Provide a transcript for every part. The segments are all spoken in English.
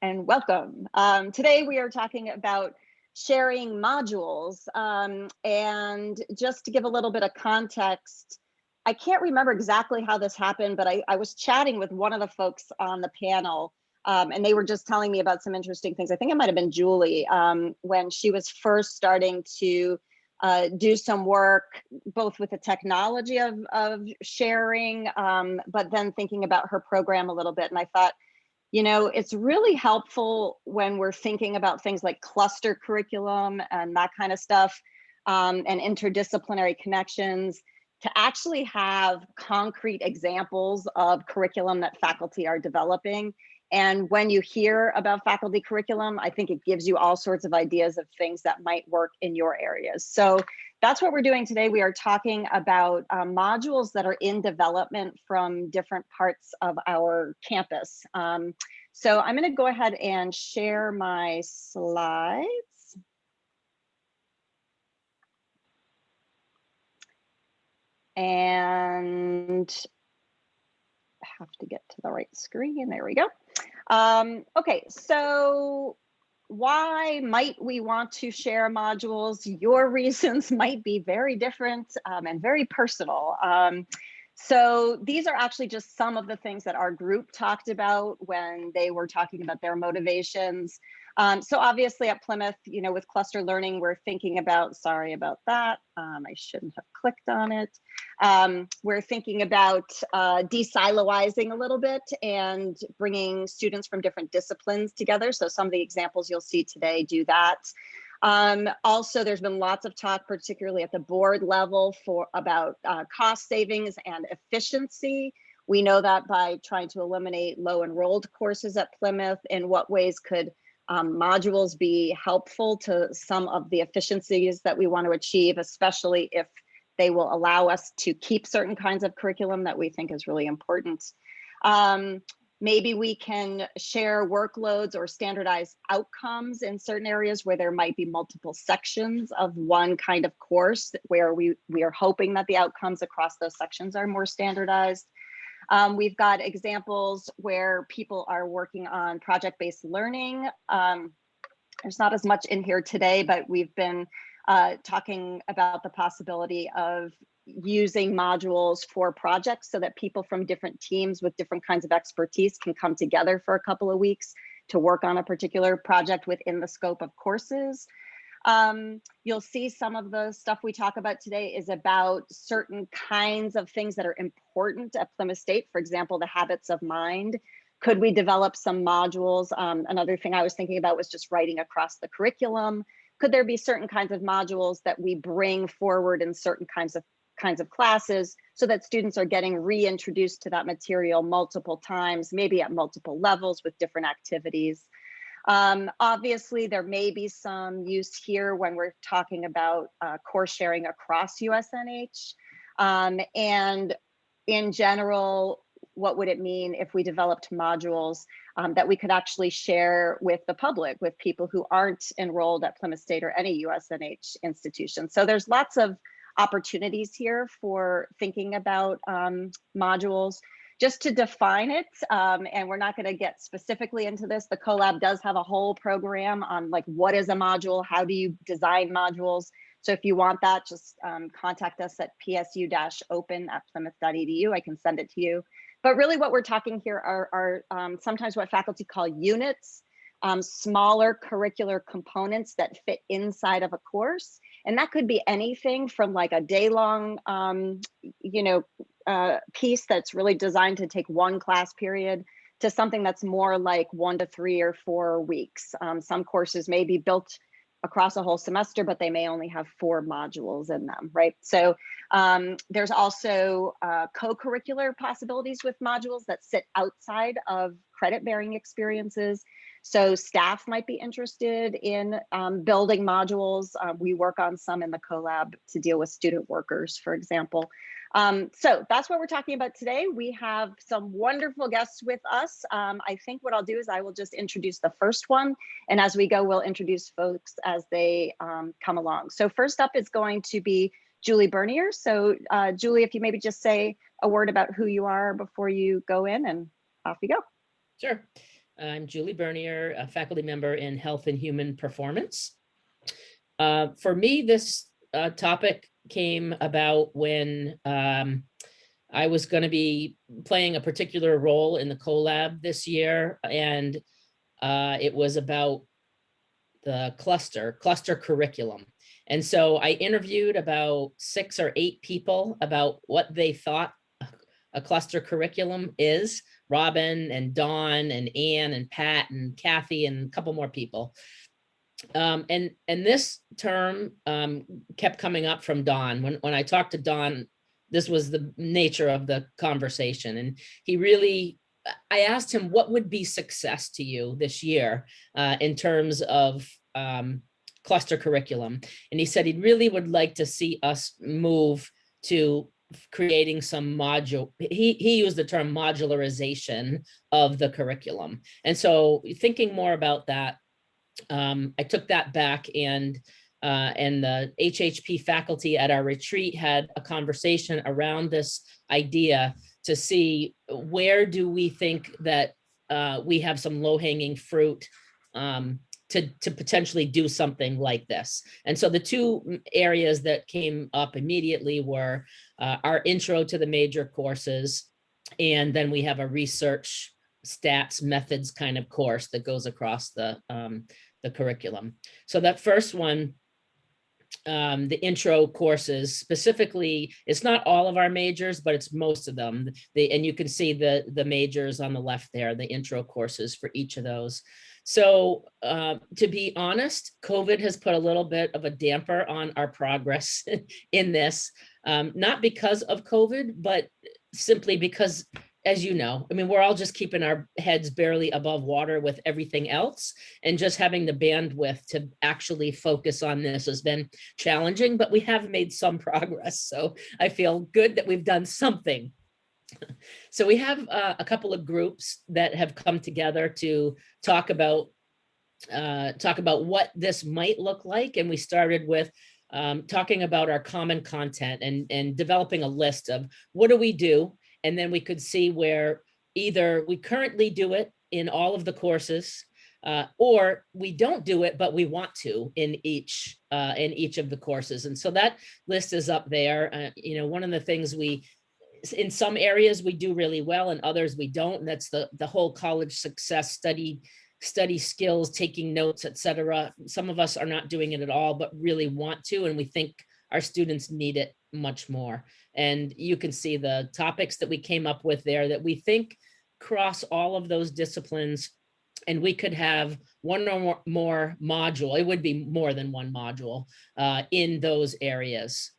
And welcome. Um, today we are talking about sharing modules. Um, and just to give a little bit of context, I can't remember exactly how this happened, but I, I was chatting with one of the folks on the panel um, and they were just telling me about some interesting things. I think it might have been Julie um, when she was first starting to uh, do some work both with the technology of, of sharing, um, but then thinking about her program a little bit. And I thought, you know, it's really helpful when we're thinking about things like cluster curriculum and that kind of stuff um, and interdisciplinary connections to actually have concrete examples of curriculum that faculty are developing. And when you hear about faculty curriculum, I think it gives you all sorts of ideas of things that might work in your areas. So that's what we're doing today. We are talking about uh, modules that are in development from different parts of our campus. Um, so I'm going to go ahead and share my slides. And have to get to the right screen. There we go. Um, okay, so why might we want to share modules? Your reasons might be very different um, and very personal. Um, so these are actually just some of the things that our group talked about when they were talking about their motivations. Um, so obviously at Plymouth, you know, with cluster learning, we're thinking about, sorry about that, um, I shouldn't have clicked on it. Um, we're thinking about uh, de-siloizing a little bit and bringing students from different disciplines together. So some of the examples you'll see today do that. Um, also, there's been lots of talk, particularly at the board level for about uh, cost savings and efficiency. We know that by trying to eliminate low enrolled courses at Plymouth, in what ways could um, modules be helpful to some of the efficiencies that we want to achieve, especially if they will allow us to keep certain kinds of curriculum that we think is really important. Um, maybe we can share workloads or standardized outcomes in certain areas where there might be multiple sections of one kind of course where we, we are hoping that the outcomes across those sections are more standardized. Um, we've got examples where people are working on project-based learning. Um, there's not as much in here today, but we've been uh, talking about the possibility of using modules for projects so that people from different teams with different kinds of expertise can come together for a couple of weeks to work on a particular project within the scope of courses. Um, you'll see some of the stuff we talk about today is about certain kinds of things that are important at Plymouth State. For example, the habits of mind. Could we develop some modules? Um, another thing I was thinking about was just writing across the curriculum. Could there be certain kinds of modules that we bring forward in certain kinds of kinds of classes so that students are getting reintroduced to that material multiple times, maybe at multiple levels with different activities. Um, obviously, there may be some use here when we're talking about uh, course sharing across USNH. Um, and in general, what would it mean if we developed modules um, that we could actually share with the public, with people who aren't enrolled at Plymouth State or any USNH institution? So there's lots of opportunities here for thinking about um, modules just to define it, um, and we're not going to get specifically into this, the CoLab does have a whole program on like what is a module, how do you design modules. So if you want that, just um, contact us at psu-open at plymouth.edu. I can send it to you. But really what we're talking here are, are um, sometimes what faculty call units, um, smaller curricular components that fit inside of a course. And that could be anything from like a day long, um, you know, uh, piece that's really designed to take one class period to something that's more like one to three or four weeks. Um, some courses may be built across a whole semester, but they may only have four modules in them, right? So um, there's also uh, co-curricular possibilities with modules that sit outside of credit bearing experiences. So staff might be interested in um, building modules. Uh, we work on some in the CoLab to deal with student workers, for example. Um, so that's what we're talking about today. We have some wonderful guests with us. Um, I think what I'll do is I will just introduce the first one. And as we go, we'll introduce folks as they um, come along. So first up is going to be Julie Bernier. So uh, Julie, if you maybe just say a word about who you are before you go in and off you go. Sure. I'm Julie Bernier, a faculty member in Health and Human Performance. Uh, for me, this uh, topic came about when um, I was going to be playing a particular role in the CoLab this year, and uh, it was about the cluster, cluster curriculum. And so I interviewed about six or eight people about what they thought a cluster curriculum is, Robin and Dawn and Anne and Pat and Kathy and a couple more people. Um, and and this term um, kept coming up from Don. When, when I talked to Don, this was the nature of the conversation. And he really, I asked him, what would be success to you this year uh, in terms of um, cluster curriculum? And he said he really would like to see us move to creating some module, he, he used the term modularization of the curriculum. And so thinking more about that, um, I took that back and uh, and the HHP faculty at our retreat had a conversation around this idea to see where do we think that uh, we have some low hanging fruit um, to, to potentially do something like this. And so the two areas that came up immediately were uh, our intro to the major courses, and then we have a research stats methods kind of course that goes across the, um, the curriculum. So that first one, um, the intro courses specifically, it's not all of our majors, but it's most of them. The, and you can see the, the majors on the left there, the intro courses for each of those. So uh, to be honest, COVID has put a little bit of a damper on our progress in this, um, not because of COVID, but simply because as you know, I mean, we're all just keeping our heads barely above water with everything else and just having the bandwidth to actually focus on this has been challenging, but we have made some progress. So I feel good that we've done something. So we have uh, a couple of groups that have come together to talk about uh, talk about what this might look like. And we started with um, talking about our common content and, and developing a list of what do we do and then we could see where either we currently do it in all of the courses uh, or we don't do it, but we want to in each uh, in each of the courses. And so that list is up there. Uh, you know, one of the things we in some areas we do really well and others we don't. And that's the the whole college success study study skills, taking notes, etc. Some of us are not doing it at all, but really want to, and we think our students need it much more. And you can see the topics that we came up with there that we think cross all of those disciplines and we could have one or more, more module, it would be more than one module uh, in those areas.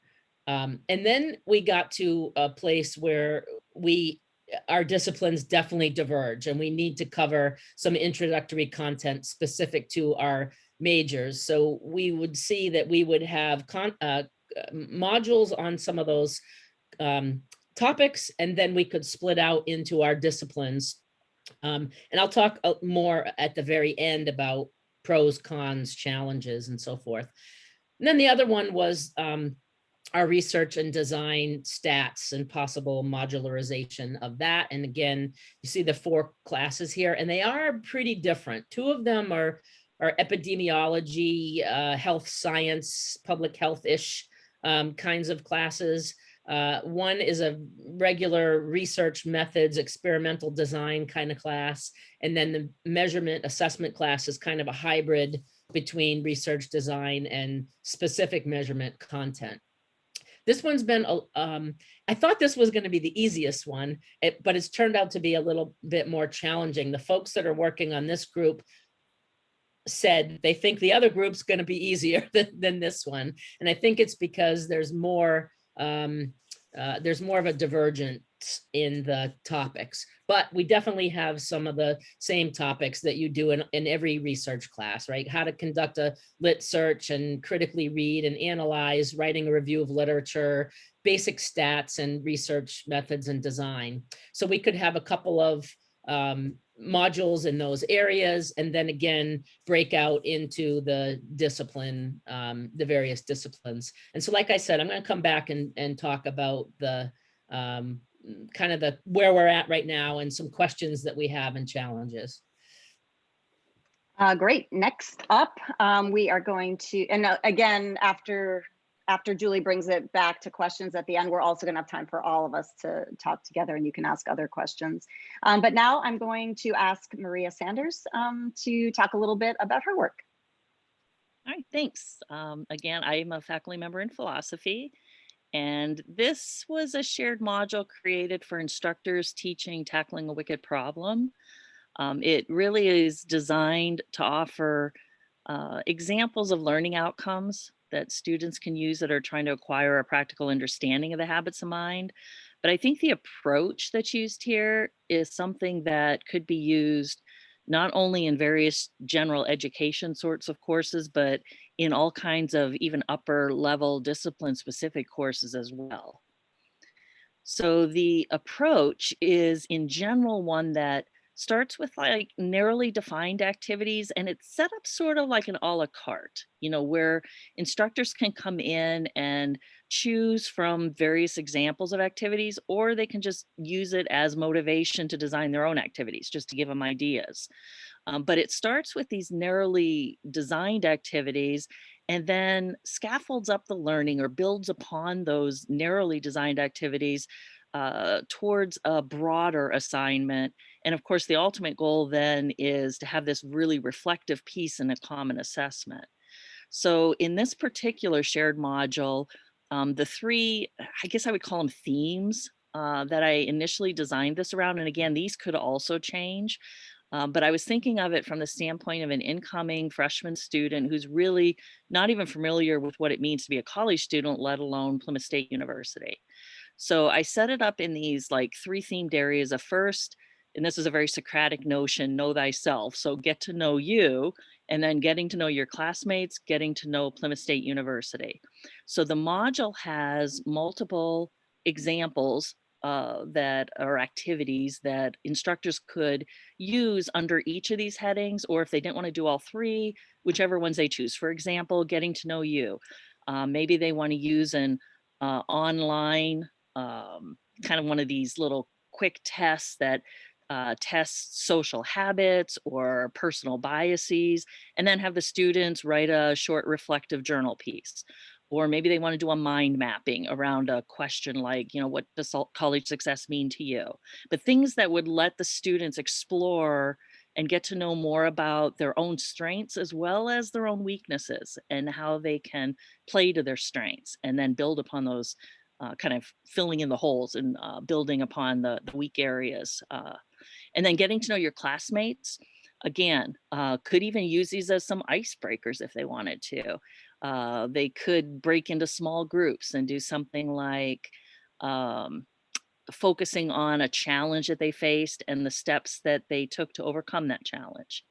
Um, and then we got to a place where we our disciplines definitely diverge and we need to cover some introductory content specific to our majors. So we would see that we would have con uh, modules on some of those um, topics, and then we could split out into our disciplines. Um, and I'll talk uh, more at the very end about pros, cons, challenges, and so forth. And then the other one was um, our research and design stats and possible modularization of that. And again, you see the four classes here, and they are pretty different. Two of them are, are epidemiology, uh, health science, public health-ish um, kinds of classes. Uh, one is a regular research methods, experimental design kind of class. And then the measurement assessment class is kind of a hybrid between research design and specific measurement content. This one's been, um, I thought this was going to be the easiest one, it, but it's turned out to be a little bit more challenging. The folks that are working on this group said they think the other group's going to be easier than, than this one. And I think it's because there's more, um, uh, there's more of a divergence in the topics, but we definitely have some of the same topics that you do in, in every research class, right? How to conduct a lit search and critically read and analyze, writing a review of literature, basic stats and research methods and design. So we could have a couple of um, modules in those areas and then again break out into the discipline um, the various disciplines and so like i said i'm going to come back and and talk about the um, kind of the where we're at right now and some questions that we have and challenges Uh, great. Next up, um, we are going to, and uh, again, after after Julie brings it back to questions at the end, we're also going to have time for all of us to talk together and you can ask other questions. Um, but now I'm going to ask Maria Sanders um, to talk a little bit about her work. All right, thanks. Um, again, I'm a faculty member in philosophy, and this was a shared module created for instructors teaching tackling a wicked problem. Um, it really is designed to offer uh, examples of learning outcomes that students can use that are trying to acquire a practical understanding of the habits of mind. But I think the approach that's used here is something that could be used not only in various general education sorts of courses, but in all kinds of even upper level discipline specific courses as well. So the approach is in general one that starts with like narrowly defined activities and it's set up sort of like an a la carte, you know, where instructors can come in and choose from various examples of activities, or they can just use it as motivation to design their own activities, just to give them ideas. Um, but it starts with these narrowly designed activities and then scaffolds up the learning or builds upon those narrowly designed activities uh, towards a broader assignment. And of course, the ultimate goal then is to have this really reflective piece in a common assessment. So in this particular shared module, um, the three, I guess I would call them themes uh, that I initially designed this around. And again, these could also change. Um, but I was thinking of it from the standpoint of an incoming freshman student who's really not even familiar with what it means to be a college student, let alone Plymouth State University. So I set it up in these like three themed areas. of first, and this is a very Socratic notion, know thyself. So get to know you and then getting to know your classmates, getting to know Plymouth State University. So the module has multiple examples uh, that are activities that instructors could use under each of these headings, or if they didn't want to do all three, whichever ones they choose. For example, getting to know you. Uh, maybe they want to use an uh, online um, kind of one of these little quick tests that uh, tests social habits or personal biases, and then have the students write a short reflective journal piece. Or maybe they want to do a mind mapping around a question like, you know, what does college success mean to you? But things that would let the students explore and get to know more about their own strengths as well as their own weaknesses and how they can play to their strengths and then build upon those uh, kind of filling in the holes and uh, building upon the, the weak areas. Uh, and then getting to know your classmates, again, uh, could even use these as some icebreakers if they wanted to. Uh, they could break into small groups and do something like um, focusing on a challenge that they faced and the steps that they took to overcome that challenge.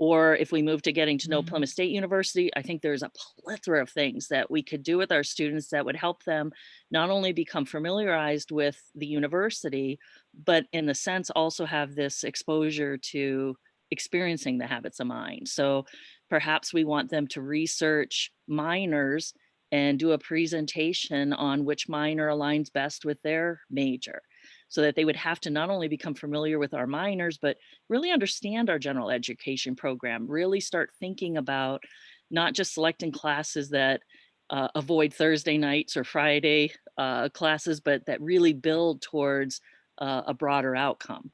Or if we move to getting to know mm -hmm. Plymouth State University, I think there's a plethora of things that we could do with our students that would help them not only become familiarized with the university, but in the sense also have this exposure to experiencing the habits of mind. So perhaps we want them to research minors and do a presentation on which minor aligns best with their major so that they would have to not only become familiar with our minors, but really understand our general education program, really start thinking about not just selecting classes that uh, avoid Thursday nights or Friday uh, classes, but that really build towards uh, a broader outcome.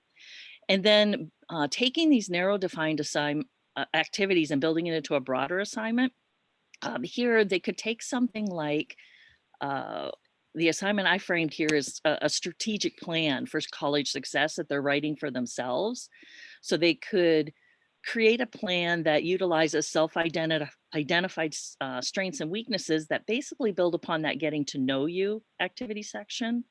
And then uh, taking these narrow defined assign uh, activities and building it into a broader assignment. Um, here, they could take something like uh, the assignment I framed here is a, a, strategic plan for college success that they're writing for themselves. So they could create a plan that utilizes self-identified uh, strengths and weaknesses that basically build upon that getting to know you activity section.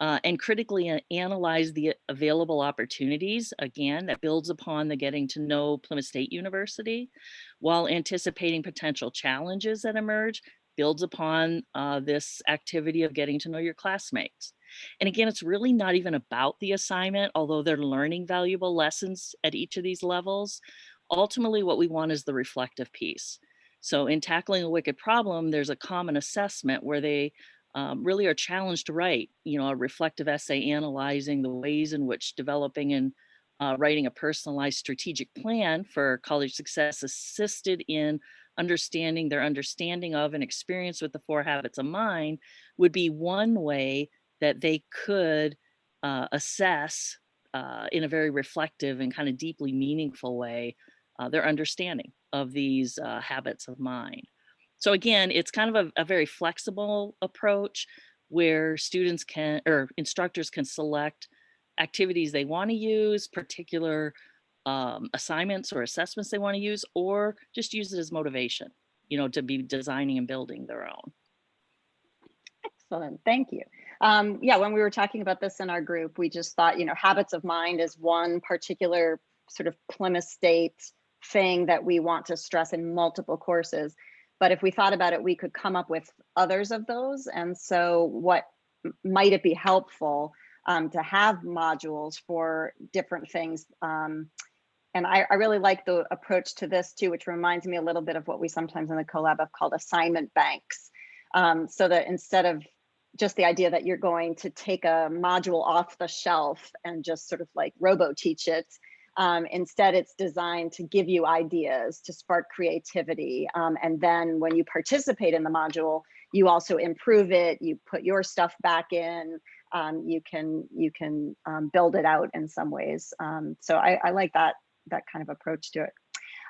Uh, and critically analyze the available opportunities, again, that builds upon the getting to know Plymouth State University, while anticipating potential challenges that emerge builds upon uh, this activity of getting to know your classmates. And again, it's really not even about the assignment, although they're learning valuable lessons at each of these levels. Ultimately, what we want is the reflective piece. So in tackling a wicked problem, there's a common assessment where they um, really are challenged to write, you know, a reflective essay analyzing the ways in which developing and uh, writing a personalized strategic plan for college success assisted in understanding their understanding of and experience with the four habits of mind would be one way that they could uh, assess uh, in a very reflective and kind of deeply meaningful way uh, their understanding of these uh, habits of mind. So again, it's kind of a, a very flexible approach where students can or instructors can select activities they want to use, particular um, assignments or assessments they want to use, or just use it as motivation, you know, to be designing and building their own. Excellent, thank you. Um, yeah, when we were talking about this in our group, we just thought, you know, habits of mind is one particular sort of Plymouth State thing that we want to stress in multiple courses. But if we thought about it, we could come up with others of those. And so what might it be helpful um, to have modules for different things? Um, and I, I, really like the approach to this too, which reminds me a little bit of what we sometimes in the CoLab have called assignment banks. Um, so that instead of just the idea that you're going to take a module off the shelf and just sort of like robo teach it, um, instead, it's designed to give you ideas, to spark creativity. Um, and then when you participate in the module, you also improve it, you put your stuff back in, um, you can you can um, build it out in some ways. Um, so I, I, like that, that kind of approach to it.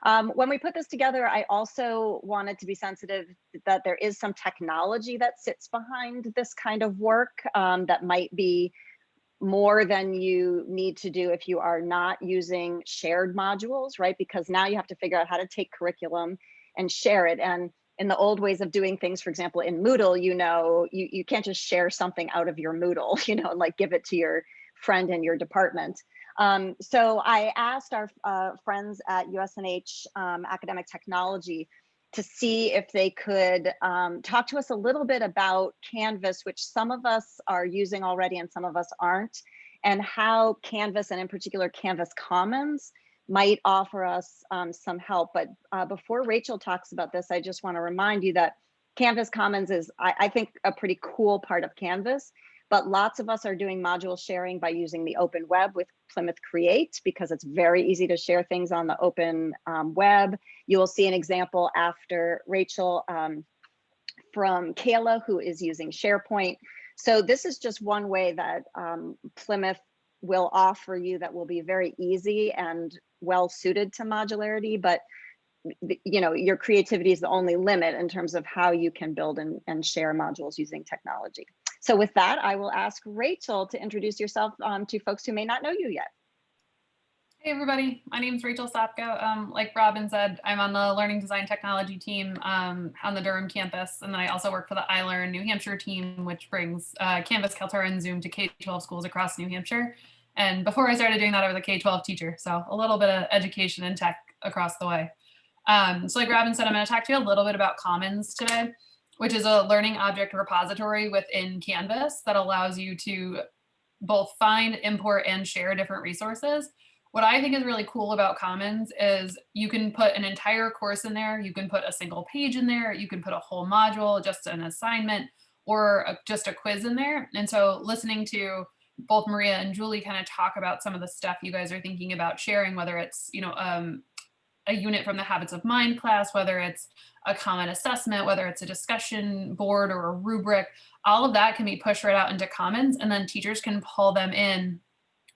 Um, when we put this together, I also wanted to be sensitive that there is some technology that sits behind this kind of work that might be more than you need to do if you are not using shared modules, right? Because now you have to figure out how to take curriculum and share it. And in the old ways of doing things, for example, in Moodle, you know, you, you can't just share something out of your Moodle, you know, and like give it to your friend in your department. Um, so I asked our uh, friends at USNH um, Academic Technology to see if they could um, talk to us a little bit about Canvas, which some of us are using already and some of us aren't, and how Canvas and in particular Canvas Commons might offer us um, some help. But uh, before Rachel talks about this, I just wanna remind you that Canvas Commons is, I, I think, a pretty cool part of Canvas but lots of us are doing module sharing by using the open web with Plymouth Create because it's very easy to share things on the open um, web. You will see an example after Rachel um, from Kayla, who is using SharePoint. So this is just one way that um, Plymouth will offer you that will be very easy and well suited to modularity, but you know, your creativity is the only limit in terms of how you can build and, and share modules using technology. So with that, I will ask Rachel to introduce yourself um, to folks who may not know you yet. Hey everybody, my name is Rachel Sapko. Um, like Robin said, I'm on the Learning Design Technology team um, on the Durham campus, and then I also work for the iLearn New Hampshire team, which brings uh, Canvas, Kaltura, and Zoom to K-12 schools across New Hampshire. And before I started doing that, I was a K-12 teacher, so a little bit of education and tech across the way. Um, so like Robin said, I'm going to talk to you a little bit about Commons today which is a learning object repository within Canvas that allows you to both find, import, and share different resources. What I think is really cool about Commons is you can put an entire course in there, you can put a single page in there, you can put a whole module, just an assignment, or a, just a quiz in there. And so listening to both Maria and Julie kind of talk about some of the stuff you guys are thinking about sharing, whether it's, you know, um, a unit from the habits of mind class, whether it's a common assessment, whether it's a discussion board or a rubric, all of that can be pushed right out into Commons and then teachers can pull them in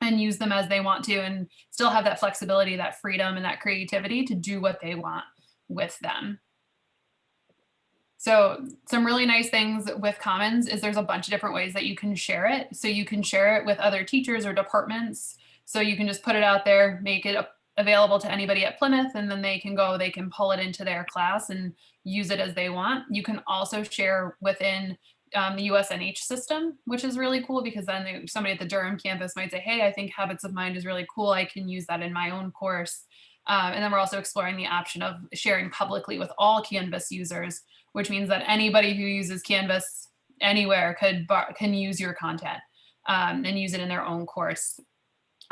and use them as they want to and still have that flexibility, that freedom and that creativity to do what they want with them. So some really nice things with Commons is there's a bunch of different ways that you can share it. So you can share it with other teachers or departments. So you can just put it out there, make it available to anybody at Plymouth and then they can go, they can pull it into their class and use it as they want. You can also share within um, the USNH system, which is really cool because then they, somebody at the Durham campus might say, hey, I think Habits of Mind is really cool. I can use that in my own course. Um, and then we're also exploring the option of sharing publicly with all Canvas users, which means that anybody who uses Canvas anywhere could can use your content um, and use it in their own course.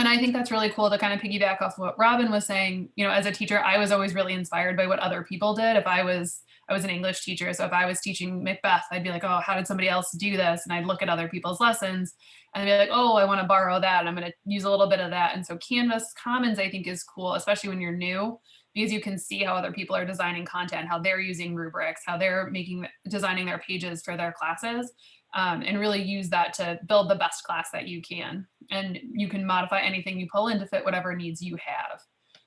And I think that's really cool to kind of piggyback off what Robin was saying. You know, as a teacher, I was always really inspired by what other people did. If I was, I was an English teacher, so if I was teaching Macbeth, I'd be like, oh, how did somebody else do this? And I'd look at other people's lessons and be like, oh, I want to borrow that. I'm going to use a little bit of that. And so Canvas Commons, I think, is cool, especially when you're new, because you can see how other people are designing content, how they're using rubrics, how they're making designing their pages for their classes um, and really use that to build the best class that you can. And you can modify anything you pull in to fit whatever needs you have.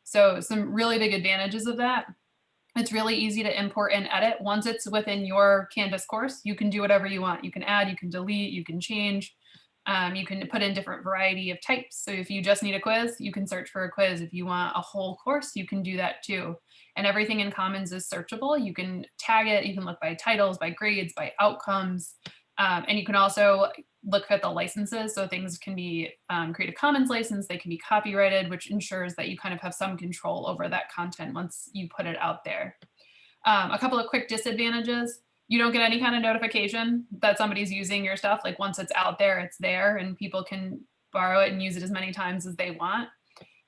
So some really big advantages of that. It's really easy to import and edit. Once it's within your Canvas course, you can do whatever you want. You can add, you can delete, you can change. Um, you can put in different variety of types. So if you just need a quiz, you can search for a quiz. If you want a whole course, you can do that too. And everything in Commons is searchable. You can tag it. You can look by titles, by grades, by outcomes. Um, and you can also look at the licenses. So things can be um, Creative Commons license, they can be copyrighted, which ensures that you kind of have some control over that content once you put it out there. Um, a couple of quick disadvantages. You don't get any kind of notification that somebody's using your stuff. Like once it's out there, it's there and people can borrow it and use it as many times as they want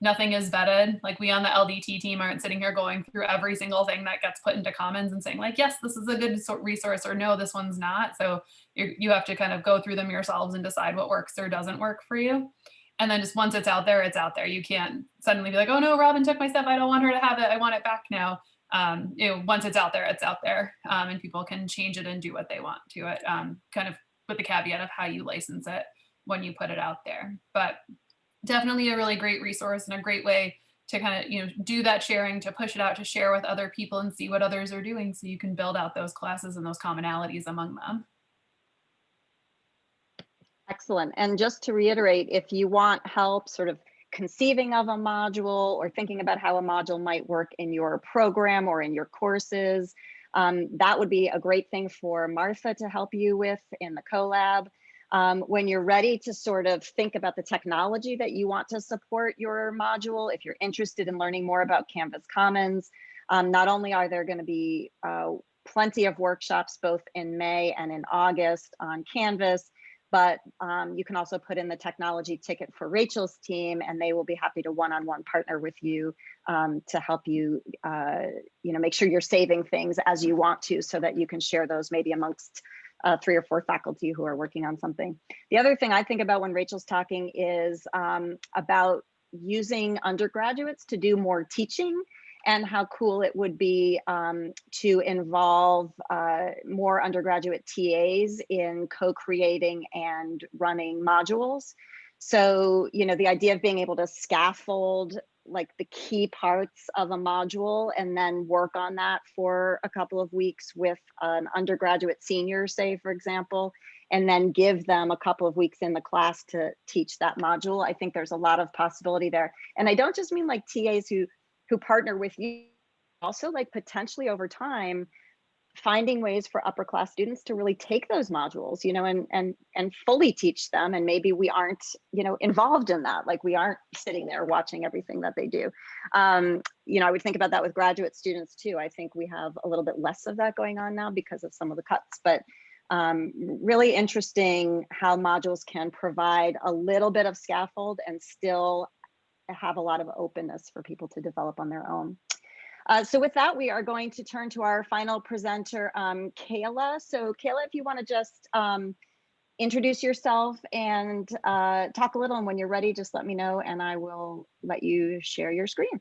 nothing is vetted. Like we on the LDT team aren't sitting here going through every single thing that gets put into Commons and saying like, yes, this is a good resource or no, this one's not. So you have to kind of go through them yourselves and decide what works or doesn't work for you. And then just once it's out there, it's out there. You can't suddenly be like, oh no, Robin took my stuff. I don't want her to have it. I want it back now. Um, you know, once it's out there, it's out there um, and people can change it and do what they want to it, um, kind of with the caveat of how you license it when you put it out there. But definitely a really great resource and a great way to kind of you know do that sharing to push it out to share with other people and see what others are doing so you can build out those classes and those commonalities among them Excellent. And just to reiterate, if you want help sort of conceiving of a module or thinking about how a module might work in your program or in your courses, um, that would be a great thing for Martha to help you with in the CoLab. Um, when you're ready to sort of think about the technology that you want to support your module, if you're interested in learning more about Canvas Commons, um, not only are there going to be uh, plenty of workshops both in May and in August on Canvas, but um, you can also put in the technology ticket for Rachel's team and they will be happy to one-on-one -on -one partner with you um, to help you, uh, you know, make sure you're saving things as you want to so that you can share those maybe amongst uh, three or four faculty who are working on something. The other thing I think about when Rachel's talking is um, about using undergraduates to do more teaching and how cool it would be um, to involve uh, more undergraduate TAs in co-creating and running modules. So, you know, the idea of being able to scaffold like the key parts of a module and then work on that for a couple of weeks with an undergraduate senior, say, for example, and then give them a couple of weeks in the class to teach that module. I think there's a lot of possibility there. And I don't just mean like TAs who who partner with you, also like potentially over time, finding ways for upper class students to really take those modules you know and and and fully teach them and maybe we aren't you know involved in that like we aren't sitting there watching everything that they do um you know i would think about that with graduate students too i think we have a little bit less of that going on now because of some of the cuts but um, really interesting how modules can provide a little bit of scaffold and still have a lot of openness for people to develop on their own. Uh, so with that, we are going to turn to our final presenter, um, Kayla. So Kayla, if you want to just um, introduce yourself and uh, talk a little, and when you're ready, just let me know and I will let you share your screen.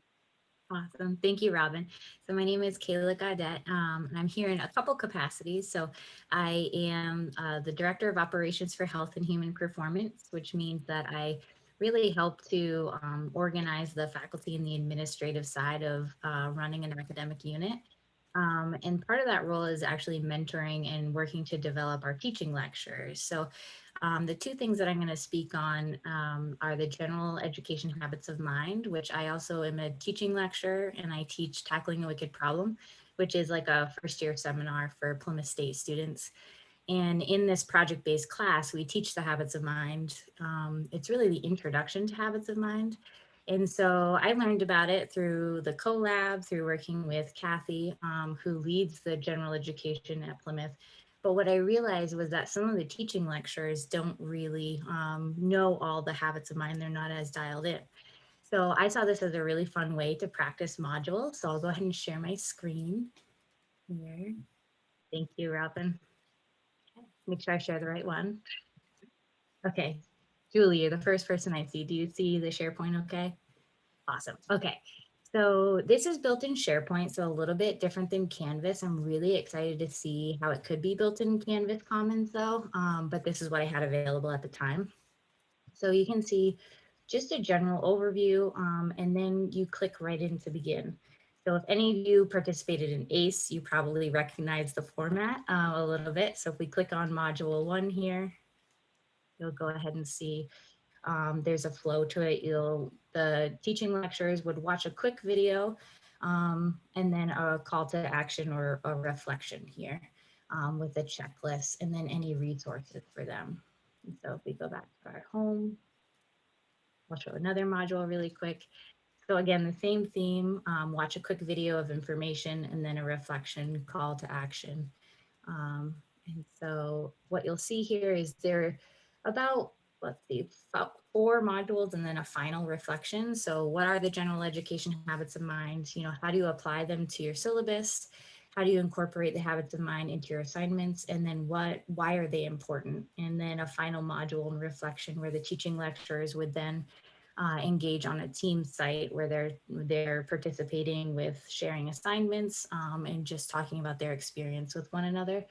Awesome. Thank you, Robin. So my name is Kayla Gaudet, um, and I'm here in a couple capacities. So I am uh, the Director of Operations for Health and Human Performance, which means that I really help to um, organize the faculty and the administrative side of uh, running an academic unit. Um, and part of that role is actually mentoring and working to develop our teaching lectures. So um, the two things that I'm going to speak on um, are the general education habits of mind, which I also am a teaching lecturer and I teach tackling a wicked problem, which is like a first year seminar for Plymouth State students. And in this project-based class, we teach the habits of mind. Um, it's really the introduction to habits of mind. And so I learned about it through the CoLab, through working with Kathy, um, who leads the general education at Plymouth. But what I realized was that some of the teaching lecturers don't really um, know all the habits of mind. They're not as dialed in. So I saw this as a really fun way to practice modules. So I'll go ahead and share my screen here. Thank you, Robin. Make sure I share the right one. Okay, Julie, you're the first person I see. Do you see the SharePoint okay? Awesome. Okay. So this is built in SharePoint, so a little bit different than Canvas. I'm really excited to see how it could be built in Canvas Commons though, um, but this is what I had available at the time. So you can see just a general overview, um, and then you click right in to begin. So if any of you participated in ACE, you probably recognize the format uh, a little bit. So if we click on module one here, you'll go ahead and see um, there's a flow to it. You'll the teaching lecturers would watch a quick video um, and then a call to action or a reflection here um, with a checklist and then any resources for them. And so if we go back to our home, I'll show another module really quick. So again, the same theme, um, watch a quick video of information and then a reflection call to action. Um, and so what you'll see here is there about, let's see, about four modules and then a final reflection. So what are the general education habits of mind? You know, how do you apply them to your syllabus? How do you incorporate the habits of mind into your assignments? And then what, why are they important? And then a final module and reflection where the teaching lecturers would then uh, engage on a team site where they're they're participating with sharing assignments um, and just talking about their experience with one another.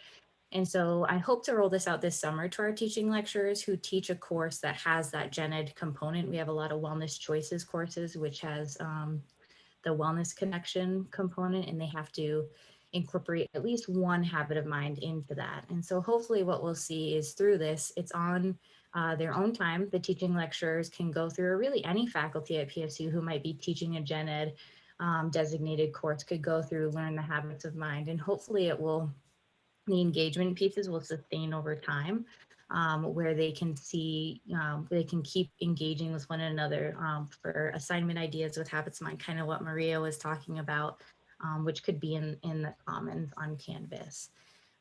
And so I hope to roll this out this summer to our teaching lecturers who teach a course that has that gen ed component. We have a lot of wellness choices courses, which has um, the wellness connection component, and they have to incorporate at least one habit of mind into that. And so hopefully what we'll see is through this, it's on uh, their own time. The teaching lecturers can go through, or really any faculty at PSU who might be teaching a gen ed um, designated course could go through, learn the habits of mind, and hopefully it will, the engagement pieces will sustain over time. Um, where they can see, um, they can keep engaging with one another um, for assignment ideas with habits of mind, kind of what Maria was talking about, um, which could be in, in the commons on Canvas.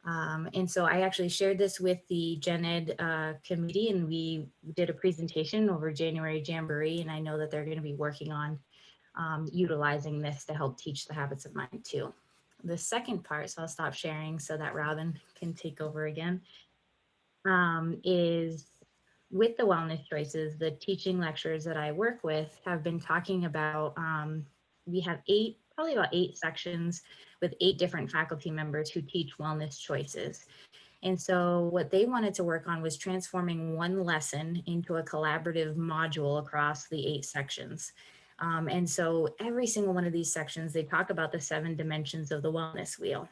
Um, and so I actually shared this with the Gen Ed uh, committee and we did a presentation over January Jamboree and I know that they're going to be working on um, utilizing this to help teach the habits of mind too. The second part, so I'll stop sharing so that Robin can take over again, um, is with the wellness choices, the teaching lecturers that I work with have been talking about, um, we have eight, probably about eight sections with eight different faculty members who teach wellness choices. And so what they wanted to work on was transforming one lesson into a collaborative module across the eight sections. Um, and so every single one of these sections, they talk about the seven dimensions of the wellness wheel.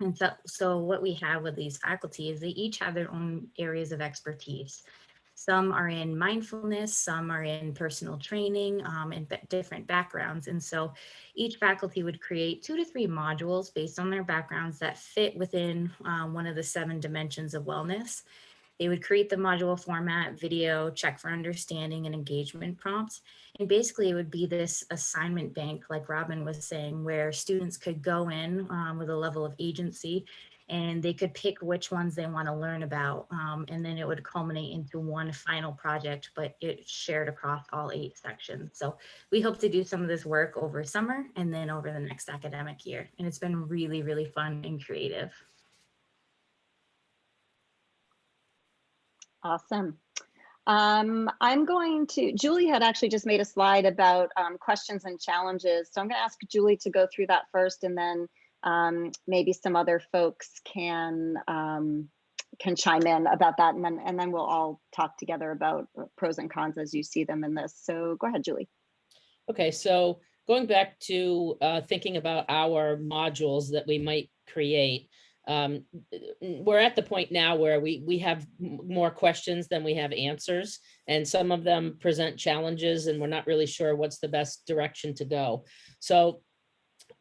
And so, so what we have with these faculty is they each have their own areas of expertise. Some are in mindfulness, some are in personal training um, and different backgrounds. And so each faculty would create two to three modules based on their backgrounds that fit within um, one of the seven dimensions of wellness. They would create the module format, video, check for understanding and engagement prompts. And basically it would be this assignment bank, like Robin was saying, where students could go in um, with a level of agency and they could pick which ones they want to learn about. Um, and then it would culminate into one final project, but it shared across all eight sections. So we hope to do some of this work over summer and then over the next academic year. And it's been really, really fun and creative. Awesome. Um, I'm going to, Julie had actually just made a slide about um, questions and challenges. So I'm going to ask Julie to go through that first and then um, maybe some other folks can um, can chime in about that and then and then we'll all talk together about uh, pros and cons as you see them in this. So go ahead, Julie. Okay, so going back to uh, thinking about our modules that we might create, um, we're at the point now where we we have more questions than we have answers, and some of them present challenges, and we're not really sure what's the best direction to go. So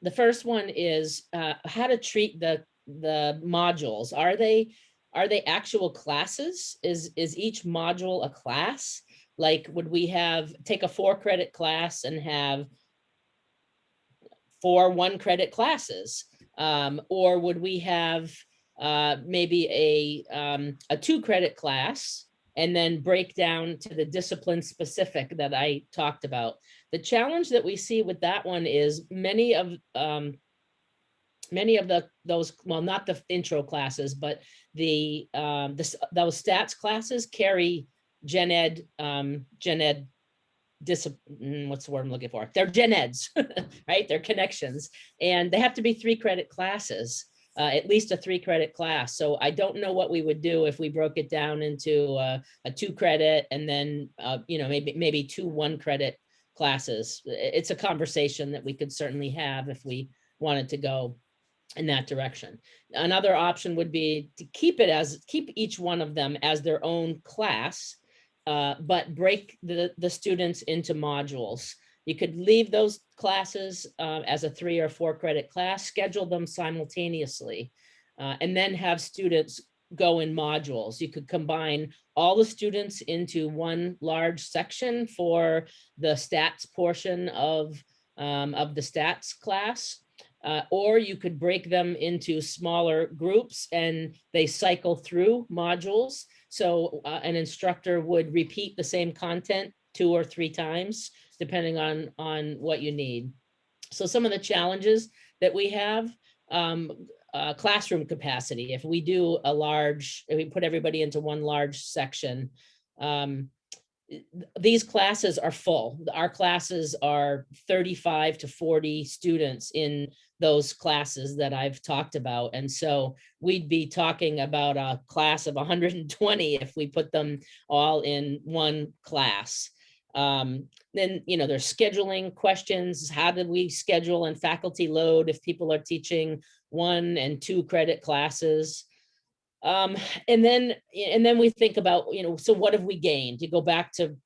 the first one is uh, how to treat the the modules. Are they are they actual classes? Is is each module a class? Like, would we have take a four credit class and have four one credit classes? Um, or would we have uh, maybe a, um, a two credit class and then break down to the discipline specific that I talked about. The challenge that we see with that one is many of, um, many of the, those, well, not the intro classes, but the, um, this, those stats classes carry gen ed, um, gen ed discipline, what's the word I'm looking for? They're gen eds, right? They're connections. And they have to be three credit classes, uh, at least a three credit class. So I don't know what we would do if we broke it down into uh, a two credit and then, uh, you know, maybe, maybe two one credit classes. It's a conversation that we could certainly have if we wanted to go in that direction. Another option would be to keep it as, keep each one of them as their own class, uh, but break the, the students into modules. You could leave those classes uh, as a three or four credit class, schedule them simultaneously, uh, and then have students go in modules. You could combine all the students into one large section for the stats portion of, um, of the stats class. Uh, or you could break them into smaller groups and they cycle through modules. So uh, an instructor would repeat the same content two or three times, depending on, on what you need. So some of the challenges that we have, um, uh, classroom capacity, if we do a large, if we put everybody into one large section, um, these classes are full. Our classes are 35 to 40 students in those classes that I've talked about. And so we'd be talking about a class of 120 if we put them all in one class. Um, then, you know, there's scheduling questions. How did we schedule and faculty load if people are teaching one and two credit classes? Um, and then, and then we think about, you know, so what have we gained? You go back to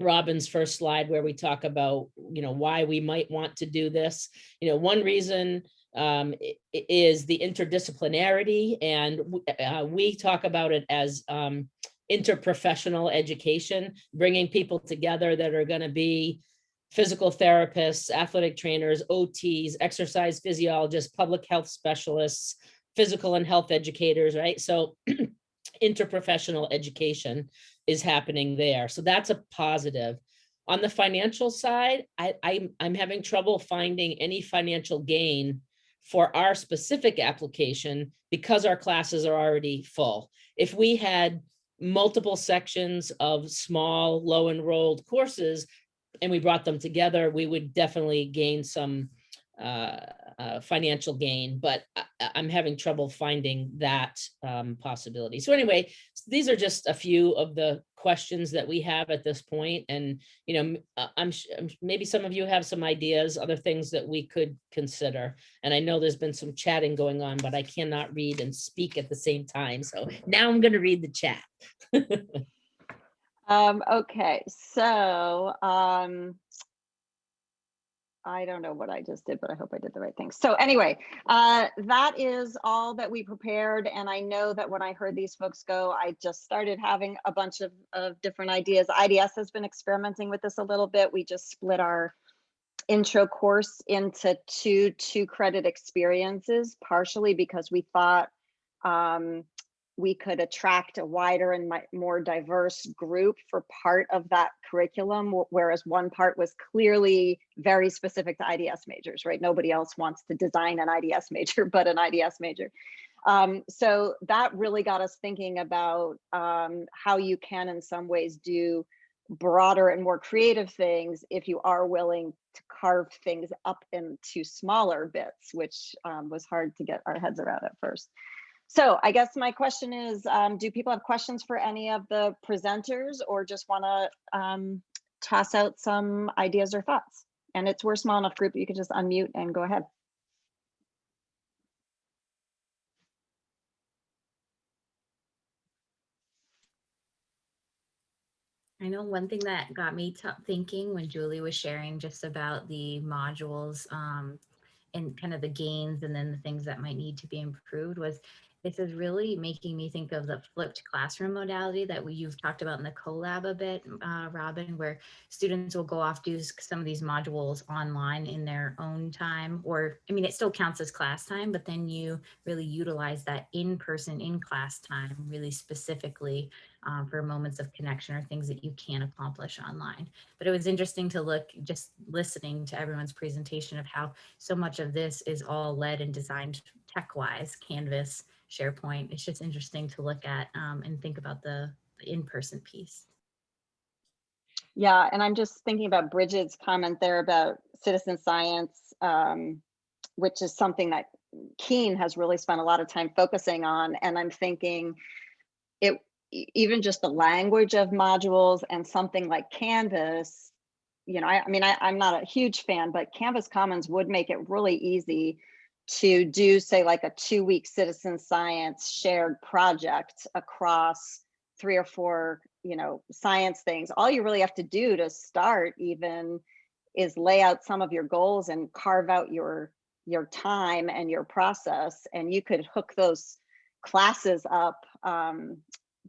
Robin's first slide where we talk about, you know, why we might want to do this. You know, one reason um, is the interdisciplinarity and uh, we talk about it as um, interprofessional education, bringing people together that are going to be physical therapists, athletic trainers, OTs, exercise physiologists, public health specialists, physical and health educators, right? So interprofessional education is happening there. So that's a positive. On the financial side, I, I'm, I'm having trouble finding any financial gain for our specific application because our classes are already full. If we had multiple sections of small, low enrolled courses and we brought them together, we would definitely gain some uh, uh, financial gain, but I, I'm having trouble finding that um, possibility. So anyway, these are just a few of the questions that we have at this point. point, and you know, uh, I'm I'm maybe some of you have some ideas, other things that we could consider. And I know there's been some chatting going on, but I cannot read and speak at the same time. So now I'm going to read the chat. Um, okay, so, um, I don't know what I just did, but I hope I did the right thing. So anyway, uh, that is all that we prepared. And I know that when I heard these folks go, I just started having a bunch of, of different ideas. IDS has been experimenting with this a little bit. We just split our intro course into two two credit experiences, partially because we thought um, we could attract a wider and more diverse group for part of that curriculum, whereas one part was clearly very specific to IDS majors, right? Nobody else wants to design an IDS major but an IDS major. Um, so that really got us thinking about um, how you can, in some ways, do broader and more creative things if you are willing to carve things up into smaller bits, which um, was hard to get our heads around at first. So I guess my question is, um, do people have questions for any of the presenters or just want to um, toss out some ideas or thoughts? And it's we're a small enough group, you can just unmute and go ahead. I know one thing that got me thinking when Julie was sharing just about the modules um, and kind of the gains and then the things that might need to be improved was this is really making me think of the flipped classroom modality that we, you've talked about in the CoLab a bit, uh, Robin, where students will go off do some of these modules online in their own time, or, I mean, it still counts as class time, but then you really utilize that in-person, in-class time really specifically um, for moments of connection or things that you can't accomplish online. But it was interesting to look, just listening to everyone's presentation of how so much of this is all led and designed tech-wise, Canvas, SharePoint. It's just interesting to look at um, and think about the in-person piece. Yeah, and I'm just thinking about Bridget's comment there about citizen science, um, which is something that Keen has really spent a lot of time focusing on. And I'm thinking it, even just the language of modules and something like Canvas, you know, I, I mean, I, I'm not a huge fan, but Canvas Commons would make it really easy to do, say, like a two-week citizen science shared project across three or four, you know, science things. All you really have to do to start even is lay out some of your goals and carve out your your time and your process, and you could hook those classes up um,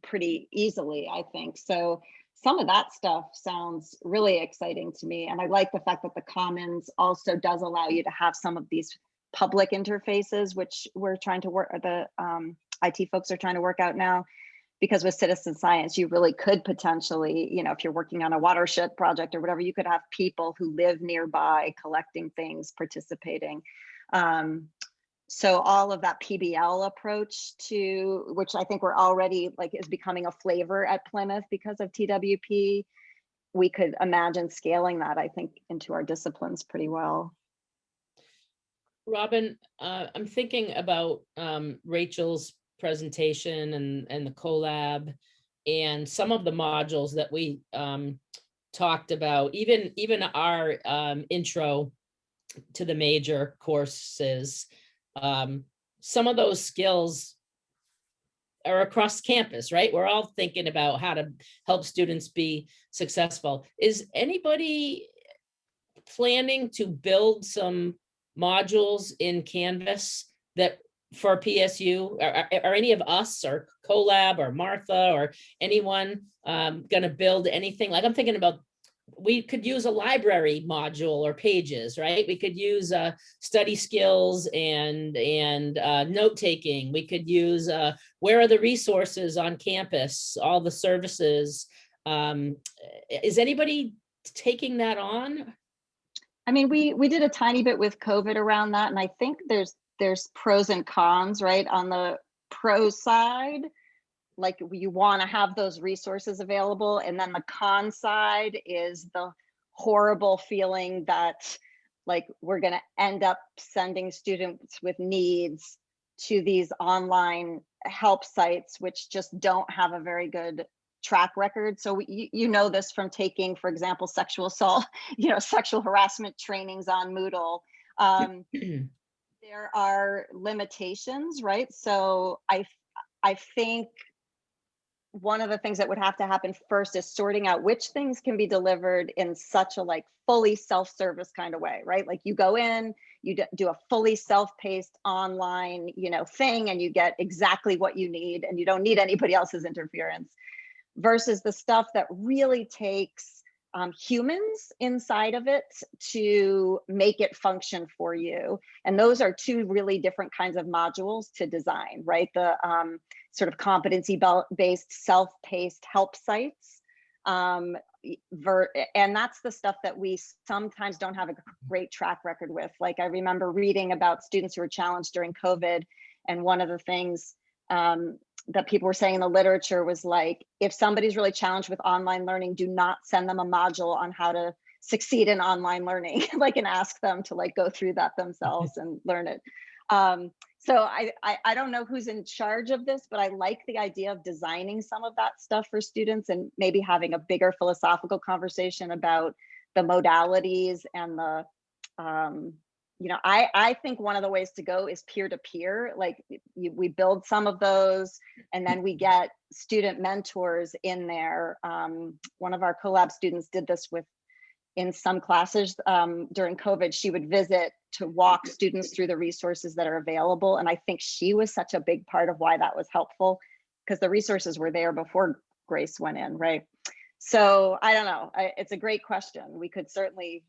pretty easily, I think. So some of that stuff sounds really exciting to me, and I like the fact that the Commons also does allow you to have some of these public interfaces, which we're trying to work. The um, IT folks are trying to work out now because with citizen science, you really could potentially, you know, if you're working on a watershed project or whatever, you could have people who live nearby collecting things, participating. Um, so all of that PBL approach to, which I think we're already like is becoming a flavor at Plymouth because of TWP, we could imagine scaling that, I think, into our disciplines pretty well. Robin, uh, I'm thinking about um, Rachel's presentation and, and the CoLab and some of the modules that we um, talked about, even, even our um, intro to the major courses. um, Some of those skills are across campus, right? We're all thinking about how to help students be successful. Is anybody planning to build some modules in Canvas that for PSU, are, are- any of us or CoLab or Martha or anyone um, gonna build anything? Like I'm thinking about, we could use a library module or pages, right? We could use uh, study skills and, and uh, note-taking. We could use, uh, where are the resources on campus, all the services? Um, Is anybody taking that on? I mean, we we did a tiny bit with COVID around that, and I think there's there's pros and cons, right? On the pro side, like you want to have those resources available, and then the con side is the horrible feeling that like we're going to end up sending students with needs to these online help sites, which just don't have a very good track record. So we, you, you know this from taking, for example, sexual assault, you know, sexual harassment trainings on Moodle. Um, there are limitations, right? So I, I think one of the things that would have to happen first is sorting out which things can be delivered in such a like fully self-service kind of way, right? Like you go in, you do a fully self-paced online, you know, thing, and you get exactly what you need, and you don't need anybody else's interference. Versus the stuff that really takes um, humans inside of it to make it function for you. And those are two really different kinds of modules to design, right? The um, sort of competency-based, self-paced help sites. Um, and that's the stuff that we sometimes don't have a great track record with. Like I remember reading about students who were challenged during COVID, and one of the things um, that people were saying in the literature was like, if somebody's really challenged with online learning, do not send them a module on how to succeed in online learning, like and ask them to like go through that themselves and learn it. Um, so I, I, I don't know who's in charge of this, but I like the idea of designing some of that stuff for students and maybe having a bigger philosophical conversation about the modalities and the um, you know, I, I think one of the ways to go is peer to peer. Like you, we build some of those and then we get student mentors in there. Um, one of our CoLab students did this with in some classes um, during COVID, she would visit to walk students through the resources that are available. And I think she was such a big part of why that was helpful because the resources were there before Grace went in, right? So I don't know. I, it's a great question. We could certainly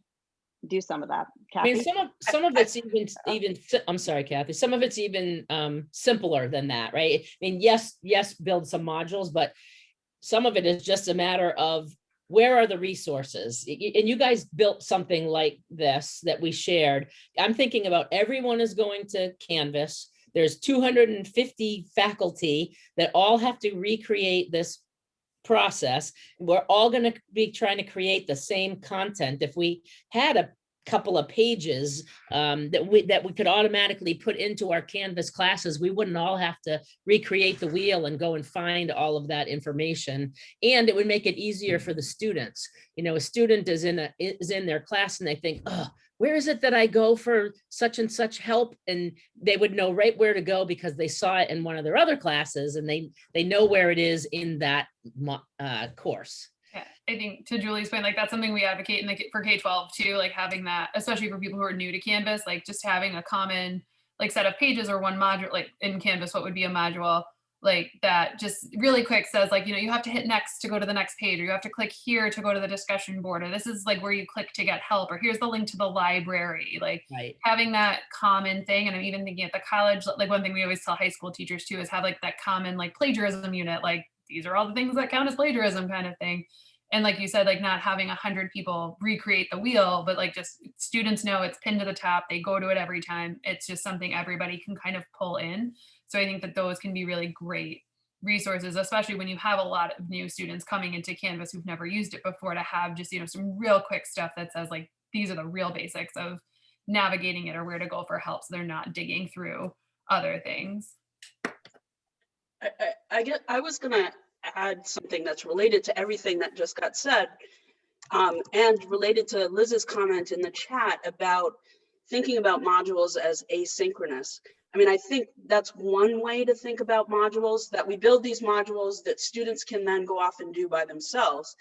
do some of that. I mean, some of, some of it's even, even, I'm sorry, Kathy, some of it's even um simpler than that, right? I mean, yes, yes, build some modules, but some of it is just a matter of where are the resources? And you guys built something like this that we shared. I'm thinking about everyone is going to Canvas. There's two hundred and fifty faculty that all have to recreate this process. We're all gonna be trying to create the same content. If we had a couple of pages um, that we, that we could automatically put into our Canvas classes, we wouldn't all have to recreate the wheel and go and find all of that information. And it would make it easier for the students. You know, a student is in a, is in their class and they think, oh, where is it that I go for such and such help? And they would know right where to go because they saw it in one of their other classes and they, they know where it is in that uh, course. Yeah, I think to Julie's point, like that's something we advocate in the, for K-12 too, like having that, especially for people who are new to Canvas, like just having a common like set of pages or one module, like in Canvas, what would be a module like that just really quick says like, you know, you have to hit next to go to the next page or you have to click here to go to the discussion board or this is like where you click to get help or here's the link to the library. Like Right. having that common thing and i'm even thinking at the college like one thing we always tell high school teachers too is have like that common like plagiarism unit like these are all the things that count as plagiarism kind of thing and like you said like not having a hundred people recreate the wheel but like just students know it's pinned to the top they go to it every time it's just something everybody can kind of pull in so i think that those can be really great resources especially when you have a lot of new students coming into canvas who've never used it before to have just you know some real quick stuff that says like these are the real basics of navigating it or where to go for help so they're not digging through other things. I, I, I get, I was gonna add something that's related to everything that just got said. Um, and related to Liz's comment in the chat about thinking about modules as asynchronous. I mean, I think that's one way to think about modules, that we build these modules that students can then go off and do by themselves.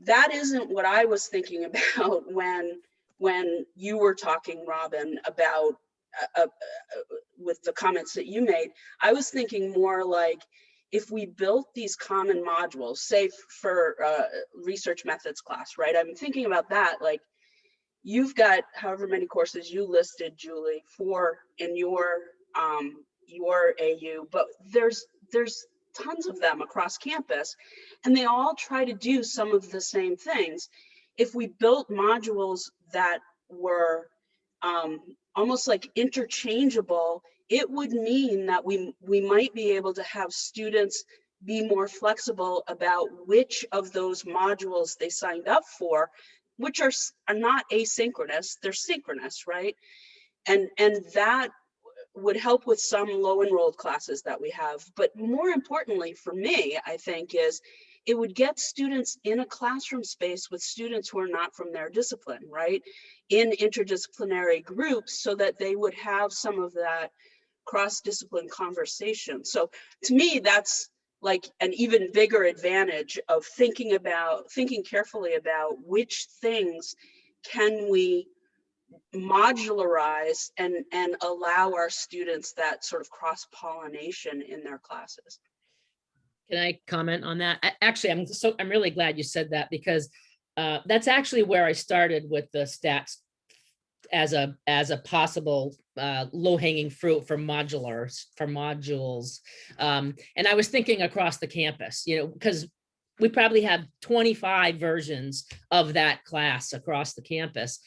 That isn't what I was thinking about when, when you were talking, Robin, about uh, uh, uh, with the comments that you made. I was thinking more like if we built these common modules, say for uh, research methods class, right? I'm thinking about that like you've got however many courses you listed, Julie, for in your um, your AU, but there's there's tons of them across campus, and they all try to do some of the same things. If we built modules that were um, almost like interchangeable, it would mean that we we might be able to have students be more flexible about which of those modules they signed up for, which are are not asynchronous, they're synchronous, right? And and that would help with some low enrolled classes that we have. But more importantly for me, I think is it would get students in a classroom space with students who are not from their discipline, right? In interdisciplinary groups so that they would have some of that cross-discipline conversation. So to me, that's like an even bigger advantage of thinking about, thinking carefully about which things can we modularize and, and allow our students that sort of cross-pollination in their classes. Can I comment on that? A- Actually, I'm so, I'm really glad you said that because uh, that's actually where I started with the stats as a, as a possible uh, low hanging fruit for modulars, for modules. Um, And I was thinking across the campus, you know, because we probably have 25 versions of that class across the campus.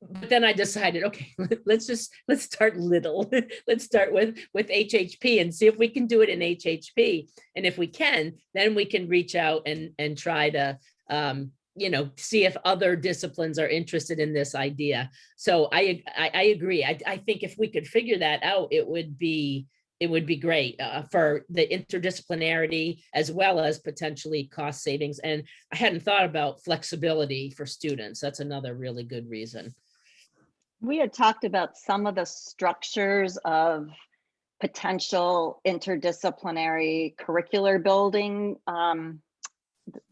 But then I decided, okay, let's just, let's start little. Let's start with, with HHP and see if we can do it in HHP. And if we can, then we can reach out and, and try to, um, you know, see if other disciplines are interested in this idea. So I, I, I agree. I, I think if we could figure that out, it would be, it would be great uh, for the interdisciplinarity as well as potentially cost savings. And I hadn't thought about flexibility for students. That's another really good reason. We had talked about some of the structures of potential interdisciplinary curricular building um,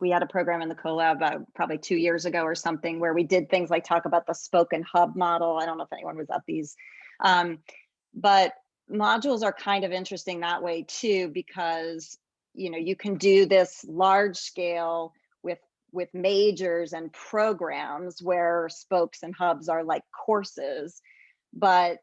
we had a program in the CoLab uh, probably two years ago or something where we did things like talk about the spoken hub model. I don't know if anyone was at these. Um, but modules are kind of interesting that way too, because you know, you can do this large scale with with majors and programs where spokes and hubs are like courses, but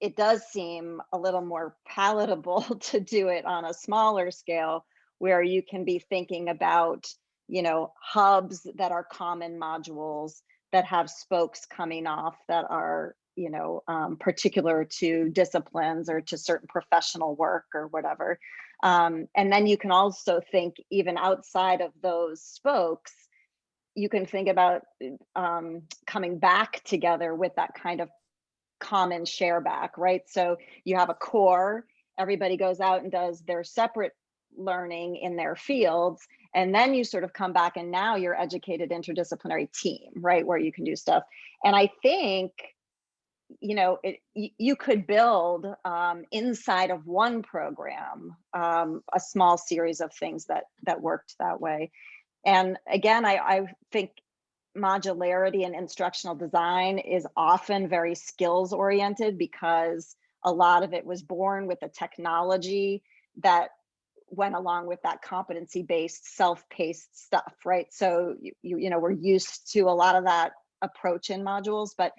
it does seem a little more palatable to do it on a smaller scale where you can be thinking about, you know, hubs that are common modules that have spokes coming off that are, you know, um, particular to disciplines or to certain professional work or whatever. Um, and then you can also think even outside of those spokes, you can think about um, coming back together with that kind of common share back, right? So you have a core, everybody goes out and does their separate learning in their fields, and then you sort of come back and now you're educated interdisciplinary team, right? Where you can do stuff. And I think you know, it, you could build um, inside of one program um, a small series of things that that worked that way. And again, I, I think modularity and instructional design is often very skills oriented because a lot of it was born with the technology that went along with that competency based self-paced stuff right so you, you you know we're used to a lot of that approach in modules but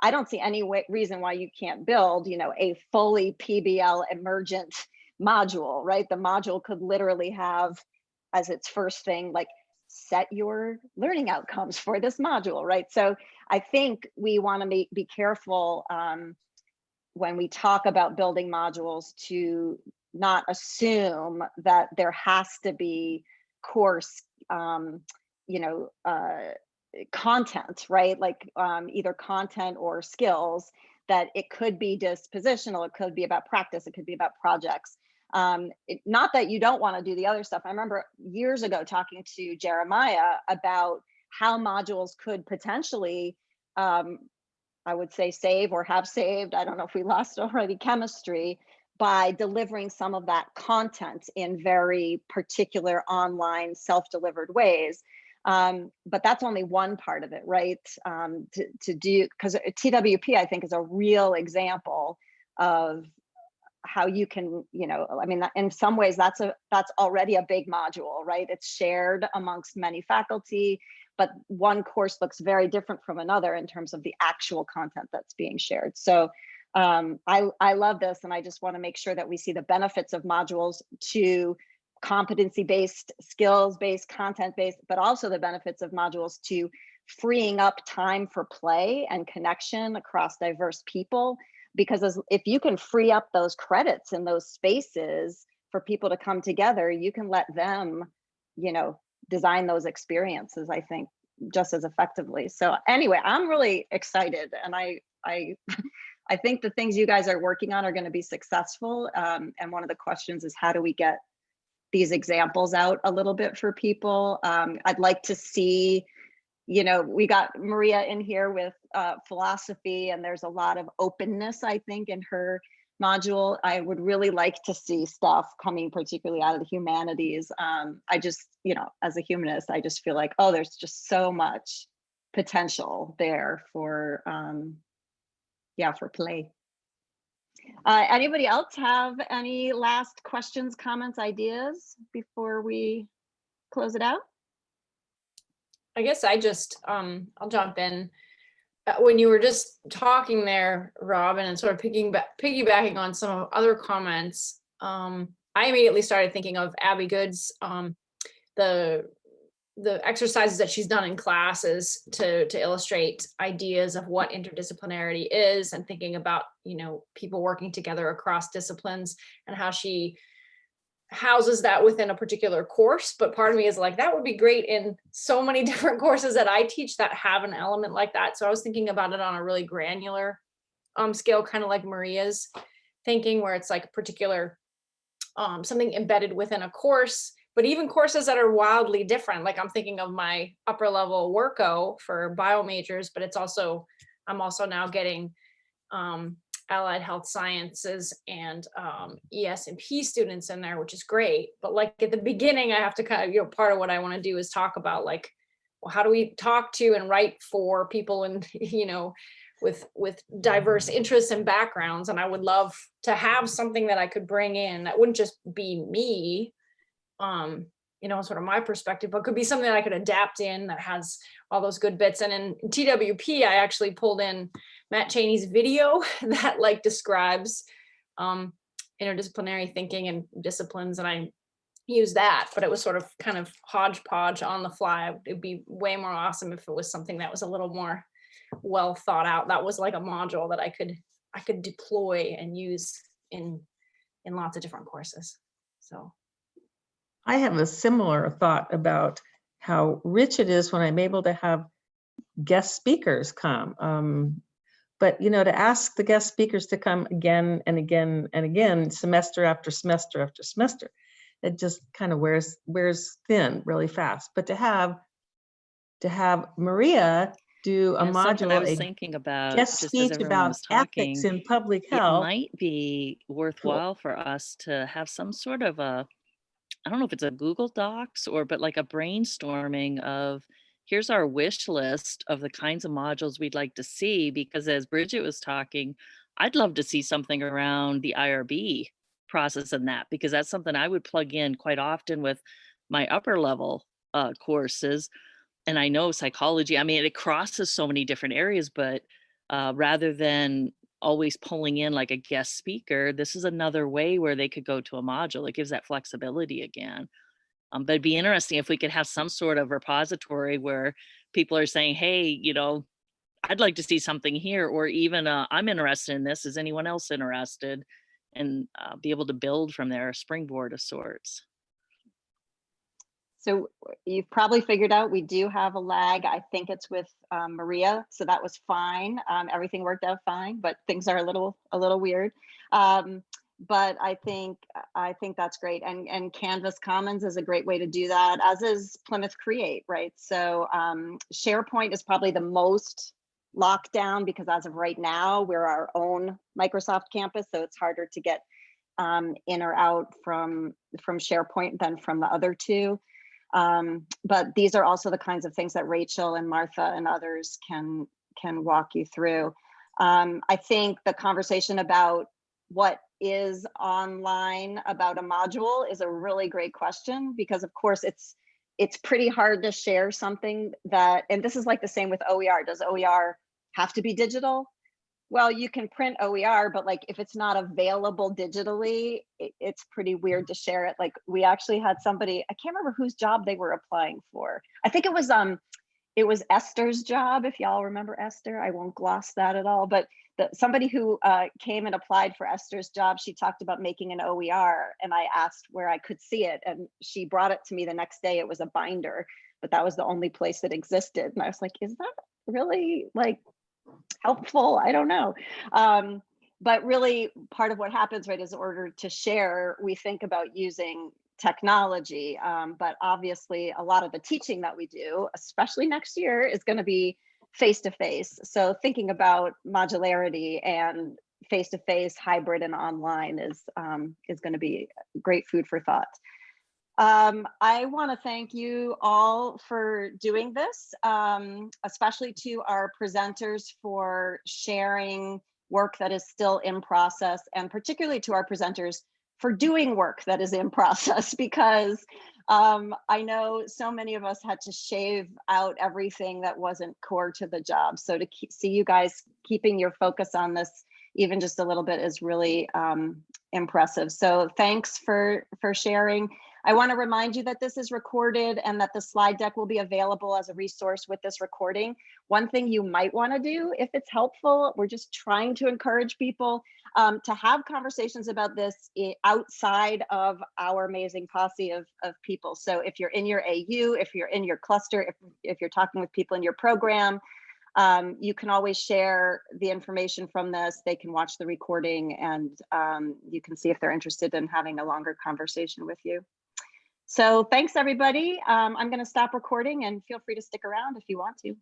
I don't see any way, reason why you can't build, you know, a fully PBL emergent module, right? The module could literally have as its first thing, like set your learning outcomes for this module, right? So I think we want to be, be careful um, when we talk about building modules to not assume that there has to be course, um, you know, uh, content, right? Like um, either content or skills that it could be dispositional, it could be about practice, it could be about projects. Um, it, not that you don't want to do the other stuff. I remember years ago talking to Jeremiah about how modules could potentially, um, I would say save or have saved, I don't know if we lost already chemistry, by delivering some of that content in very particular online self-delivered ways. Um, but that's only one part of it, right? Um, to, to do, because TWP, I think, is a real example of how you can, you know, I mean, in some ways that's a that's already a big module, right? It's shared amongst many faculty, but one course looks very different from another in terms of the actual content that's being shared. So um, I, I love this and I just wanna make sure that we see the benefits of modules to competency-based, skills-based, content-based, but also the benefits of modules to freeing up time for play and connection across diverse people. Because as, if you can free up those credits and those spaces for people to come together, you can let them, you know, design those experiences, I think, just as effectively. So anyway, I'm really excited and I, I, I think the things you guys are working on are going to be successful. Um, and one of the questions is how do we get these examples out a little bit for people. Um, I'd like to see, you know, we got Maria in here with uh, philosophy and there's a lot of openness, I think, in her module. I would really like to see stuff coming particularly out of the humanities. Um, I just, you know, as a humanist, I just feel like, oh, there's just so much potential there for, um, yeah, for play. Uh, anybody else have any last questions, comments, ideas before we close it out? I guess I just, um, I'll jump in. Uh, when you were just talking there, Robin, and sort of picking back, piggybacking on some of other comments, um, I immediately started thinking of Abby Goode's, um, the the exercises that she's done in classes to to illustrate ideas of what interdisciplinarity is and thinking about you know people working together across disciplines and how she houses that within a particular course. But part of me is like that would be great in so many different courses that I teach that have an element like that. So I was thinking about it on a really granular um, scale kind of like Maria's thinking where it's like a particular um, something embedded within a course but even courses that are wildly different, like I'm thinking of my upper level worko for bio majors, but it's also, I'm also now getting um, allied health sciences and um, ES and P students in there, which is great. But like at the beginning, I have to kind of, you know, part of what I want to do is talk about like, well, how do we talk to and write for people and, you know, with with diverse interests and backgrounds. And I would love to have something that I could bring in that wouldn't just be me, um, you know, sort of my perspective, but could be something that I could adapt in that has all those good bits. And in TWP, I actually pulled in Matt Cheney's video that like describes um, interdisciplinary thinking and disciplines. And I use that, but it was sort of kind of hodgepodge on the fly. It'd be way more awesome if it was something that was a little more well thought out. That was like a module that I could I could deploy and use in in lots of different courses. So I have a similar thought about how rich it is when I'm able to have guest speakers come. Um, but you know, to ask the guest speakers to come again and again and again, semester after semester after semester, it just kind of wears wears thin really fast. But to have to have Maria do a Yeah, something I module, was a thinking about, guest speech about talking, ethics in public health. it might be worthwhile for us to have some sort of a, I don't know if it's a Google Docs or, but like a brainstorming of, here's our wish list of the kinds of modules we'd like to see, because as Bridget was talking, I'd love to see something around the IRB process and that, because that's something I would plug in quite often with my upper level uh, courses. And I know psychology, I mean, it crosses so many different areas, but uh, rather than always pulling in like a guest speaker, this is another way where they could go to a module. It gives that flexibility again. Um, but it'd be interesting if we could have some sort of repository where people are saying, hey, you know, I'd like to see something here, or even uh, I'm interested in this. Is anyone else interested? And uh, be able to build from there, a springboard of sorts. So you've probably figured out we do have a lag. I think it's with um, Maria, so that was fine. Um, everything worked out fine, but things are a little a little weird. Um, but I think I think that's great, and and Canvas Commons is a great way to do that, as is Plymouth Create, right? So um, SharePoint is probably the most locked down because as of right now, we're our own Microsoft campus, so it's harder to get um, in or out from from SharePoint than from the other two. Um, but these are also the kinds of things that Rachel and Martha and others can can walk you through. Um, I think the conversation about what is online about a module is a really great question because of course it's it's pretty hard to share something that and this is like the same with OER. Does OER have to be digital? Well, you can print OER, but like if it's not available digitally, it, it's pretty weird to share it. Like we actually had somebody, I can't remember whose job they were applying for. I think it was um, it was Esther's job. If y'all remember Esther, I won't gloss that at all. But the, somebody who uh, came and applied for Esther's job, she talked about making an OER, and I asked where I could see it, and she brought it to me the next day. It was a binder, but that was the only place that existed, and I was like, is that really like helpful i don't know. Um, but really part of what happens right is in order to share we think about using technology um, but obviously a lot of the teaching that we do especially next year is going to be face to face so thinking about modularity and face to face hybrid and online is um, is going to be great food for thought um, I want to thank you all for doing this, um, especially to our presenters for sharing work that is still in process, and particularly to our presenters for doing work that is in process, because um, I know so many of us had to shave out everything that wasn't core to the job. So to keep, see you guys keeping your focus on this even just a little bit is really um, impressive. So thanks for for sharing. I want to remind you that this is recorded and that the slide deck will be available as a resource with this recording. One thing you might want to do if it's helpful, we're just trying to encourage people um, to have conversations about this outside of our amazing posse of, of people. So if you're in your AU, if you're in your cluster, if, if you're talking with people in your program, um, you can always share the information from this. They can watch the recording and um, you can see if they're interested in having a longer conversation with you. So thanks, everybody. Um, I'm going to stop recording and feel free to stick around if you want to.